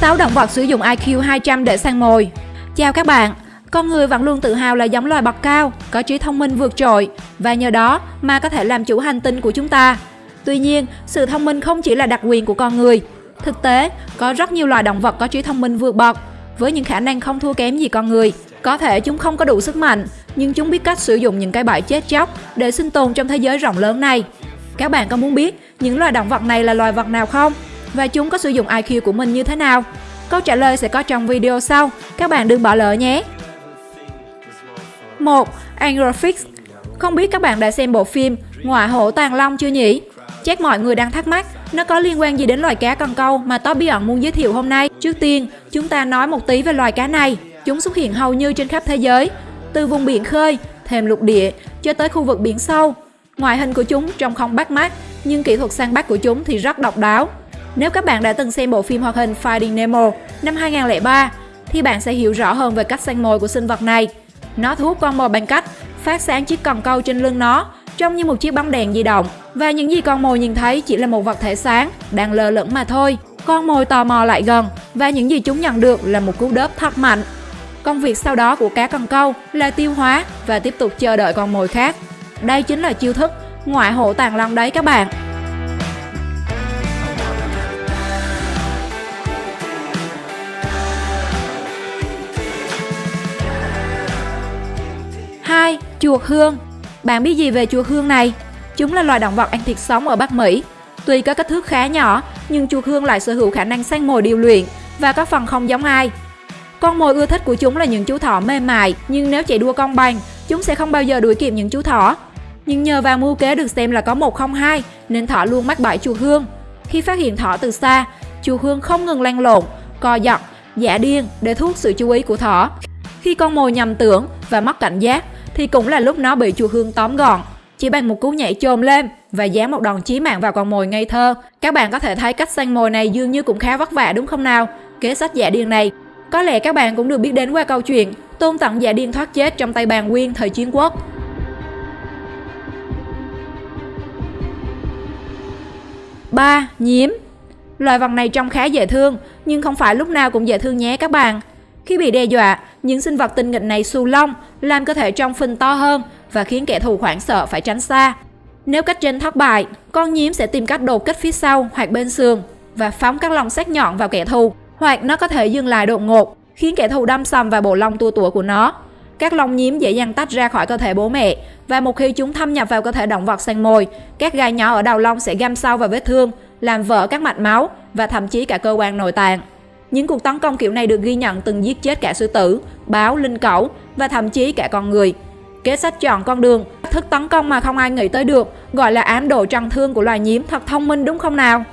6 động vật sử dụng IQ 200 để săn mồi. Chào các bạn, con người vẫn luôn tự hào là giống loài bậc cao, có trí thông minh vượt trội và nhờ đó mà có thể làm chủ hành tinh của chúng ta. Tuy nhiên, sự thông minh không chỉ là đặc quyền của con người. Thực tế, có rất nhiều loài động vật có trí thông minh vượt bậc với những khả năng không thua kém gì con người. Có thể chúng không có đủ sức mạnh, nhưng chúng biết cách sử dụng những cái bẫy chết chóc để sinh tồn trong thế giới rộng lớn này. Các bạn có muốn biết những loài động vật này là loài vật nào không? Và chúng có sử dụng IQ của mình như thế nào? Câu trả lời sẽ có trong video sau, các bạn đừng bỏ lỡ nhé! 1. Angrofix Không biết các bạn đã xem bộ phim Ngọa hổ tàng long chưa nhỉ? Chắc mọi người đang thắc mắc nó có liên quan gì đến loài cá cần câu mà Top bí ẩn muốn giới thiệu hôm nay. Trước tiên, chúng ta nói một tí về loài cá này. Chúng xuất hiện hầu như trên khắp thế giới, từ vùng biển khơi, thềm lục địa cho tới khu vực biển sâu. Ngoại hình của chúng trông không bắt mắt, nhưng kỹ thuật săn bắt của chúng thì rất độc đáo. Nếu các bạn đã từng xem bộ phim hoạt hình Finding Nemo năm 2003, thì bạn sẽ hiểu rõ hơn về cách săn mồi của sinh vật này. Nó thu hút con mồi bằng cách phát sáng chiếc cần câu trên lưng nó, trông như một chiếc bóng đèn di động. Và những gì con mồi nhìn thấy chỉ là một vật thể sáng, đang lơ lửng mà thôi. Con mồi tò mò lại gần, và những gì chúng nhận được là một cú đớp thật mạnh. Công việc sau đó của cá cần câu là tiêu hóa và tiếp tục chờ đợi con mồi khác. Đây chính là chiêu thức ngoại hộ tàng long đấy các bạn. Chuột hương. Bạn biết gì về chuột hương này? Chúng là loài động vật ăn thịt sống ở Bắc Mỹ. Tuy có kích thước khá nhỏ, nhưng chuột hương lại sở hữu khả năng săn mồi điều luyện và có phần không giống ai. Con mồi ưa thích của chúng là những chú thỏ mềm mại, nhưng nếu chạy đua công bằng, chúng sẽ không bao giờ đuổi kịp những chú thỏ. Nhưng nhờ vào mưu kế được xem là có 102 nên thỏ luôn mắc bẫy chuột hương. Khi phát hiện thỏ từ xa, chuột hương không ngừng lăn lộn, co giật, giả điên để thu hút sự chú ý của thỏ. Khi con mồi nhầm tưởng và mất cảnh giác thì cũng là lúc nó bị chùa hương tóm gọn. Chỉ bằng một cú nhảy chồm lên và dán một đòn chí mạng vào con mồi ngây thơ. Các bạn có thể thấy cách săn mồi này dường như cũng khá vất vả đúng không nào? Kế sách giả điên này có lẽ các bạn cũng được biết đến qua câu chuyện Tôn Tận giả điên thoát chết trong tay bàn nguyên thời chiến quốc. ba Nhím Loài vật này trông khá dễ thương, nhưng không phải lúc nào cũng dễ thương nhé các bạn. Khi bị đe dọa, những sinh vật tinh nghịch này xù lông, làm cơ thể trong phình to hơn và khiến kẻ thù hoảng sợ phải tránh xa. Nếu cách trên thất bại, con nhím sẽ tìm cách đột kích phía sau hoặc bên sườn và phóng các lông sắc nhọn vào kẻ thù, hoặc nó có thể dừng lại đột ngột, khiến kẻ thù đâm sầm vào bộ lông tua tủa của nó. Các lông nhím dễ dàng tách ra khỏi cơ thể bố mẹ và một khi chúng thâm nhập vào cơ thể động vật săn mồi, các gai nhỏ ở đầu lông sẽ găm sâu vào vết thương, làm vỡ các mạch máu và thậm chí cả cơ quan nội tạng. Những cuộc tấn công kiểu này được ghi nhận từng giết chết cả sư tử, báo, linh cẩu và thậm chí cả con người. Kế sách chọn con đường, thức tấn công mà không ai nghĩ tới được, gọi là ám độ trăng thương của loài nhiễm thật thông minh đúng không nào?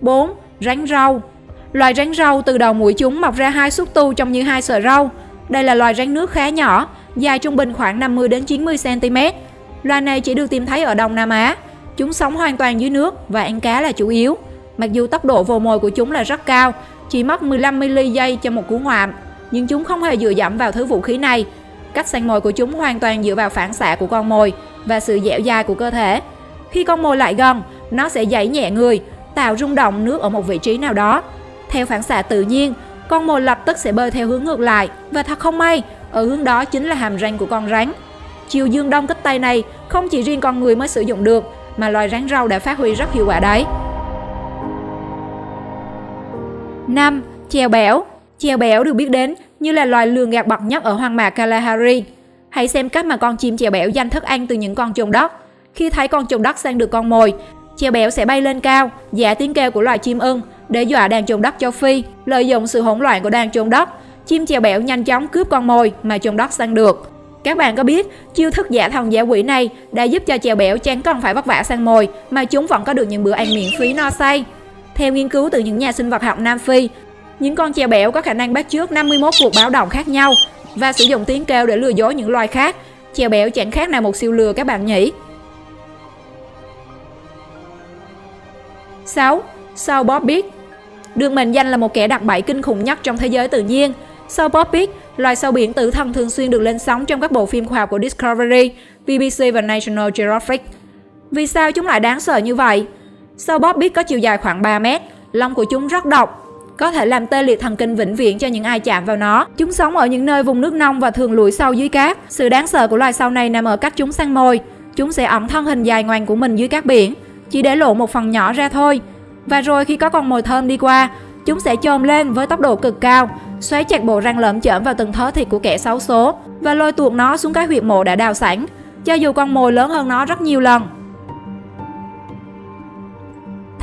4. Rắn rau Loài rắn rau từ đầu mũi chúng mọc ra hai xúc tu trông như hai sợi rau. Đây là loài rắn nước khá nhỏ, dài trung bình khoảng 50 đến 90 cm. Loài này chỉ được tìm thấy ở Đông Nam Á. Chúng sống hoàn toàn dưới nước và ăn cá là chủ yếu. Mặc dù tốc độ vồ mồi của chúng là rất cao, chỉ mất 15 mili giây cho một cú ngoạm, nhưng chúng không hề dựa dẫm vào thứ vũ khí này. Cách săn mồi của chúng hoàn toàn dựa vào phản xạ của con mồi và sự dẻo dai của cơ thể. Khi con mồi lại gần, nó sẽ giãy nhẹ người, tạo rung động nước ở một vị trí nào đó. Theo phản xạ tự nhiên, con mồi lập tức sẽ bơi theo hướng ngược lại và thật không may, ở hướng đó chính là hàm răng của con rắn. Chiều dương đông kích tây này không chỉ riêng con người mới sử dụng được, mà loài rắn rau đã phát huy rất hiệu quả đấy. 5. Chèo béo Chèo béo được biết đến như là loài lường gạt bậc nhất ở hoang mạc Kalahari. Hãy xem cách mà con chim chèo béo giành thức ăn từ những con trồn đất. Khi thấy con trồn đất sang được con mồi, chèo béo sẽ bay lên cao, giả tiếng kêu của loài chim ưng để dọa đàn trồn đất châu Phi. Lợi dụng sự hỗn loạn của đàn trồn đất, chim chèo béo nhanh chóng cướp con mồi mà trồn đất săn được. Các bạn có biết, chiêu thức giả thần giả quỷ này đã giúp cho chèo béo chẳng cần phải vất vả săn mồi mà chúng vẫn có được những bữa ăn miễn phí no say. Theo nghiên cứu từ những nhà sinh vật học Nam Phi, những con chèo béo có khả năng bắt chước 51 cuộc báo động khác nhau và sử dụng tiếng kêu để lừa dối những loài khác. Chèo béo chẳng khác nào một siêu lừa các bạn nhỉ. 6. Sao Bob Được mệnh danh là một kẻ đặc bẫy kinh khủng nhất trong thế giới tự nhiên. Sao Bob loài sâu biển tử thần thường xuyên được lên sóng trong các bộ phim khoa học của Discovery, BBC và National Geographic. Vì sao chúng lại đáng sợ như vậy? Sâu bóp biết có chiều dài khoảng 3 mét, lông của chúng rất độc, có thể làm tê liệt thần kinh vĩnh viễn cho những ai chạm vào nó. Chúng sống ở những nơi vùng nước nông và thường lủi sâu dưới cát. Sự đáng sợ của loài sâu này nằm ở cách chúng săn mồi. Chúng sẽ ẩn thân hình dài ngoằn của mình dưới cát biển, chỉ để lộ một phần nhỏ ra thôi. Và rồi khi có con mồi thơm đi qua, chúng sẽ chồm lên với tốc độ cực cao, xoáy chặt bộ răng lởm chởm vào từng thớ thịt của kẻ xấu số và lôi tuột nó xuống cái huyệt mộ đã đào sẵn, cho dù con mồi lớn hơn nó rất nhiều lần.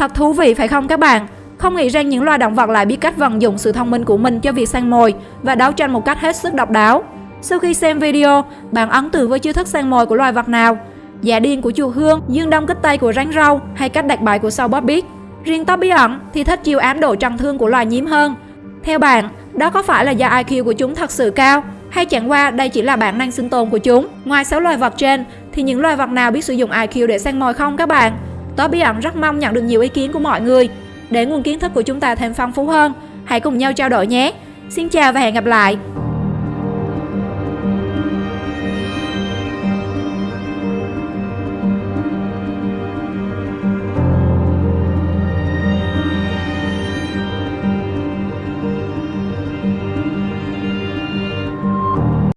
Thật thú vị phải không các bạn? Không nghĩ rằng những loài động vật lại biết cách vận dụng sự thông minh của mình cho việc săn mồi và đấu tranh một cách hết sức độc đáo. Sau khi xem video, bạn ấn tượng với chiêu thức săn mồi của loài vật nào? Giả điên của chùa hương, dương đông kích tây của rắn râu hay cách đặt bài của sâu bóp biết? Riêng tóc bí ẩn thì thích chiêu ám độ trần thương của loài nhím hơn. Theo bạn, đó có phải là do IQ của chúng thật sự cao hay chẳng qua đây chỉ là bản năng sinh tồn của chúng? Ngoài 6 loài vật trên thì những loài vật nào biết sử dụng IQ để săn mồi không các bạn? Top bí ẩn rất mong nhận được nhiều ý kiến của mọi người để nguồn kiến thức của chúng ta thêm phong phú hơn. Hãy cùng nhau trao đổi nhé. Xin chào và hẹn gặp lại.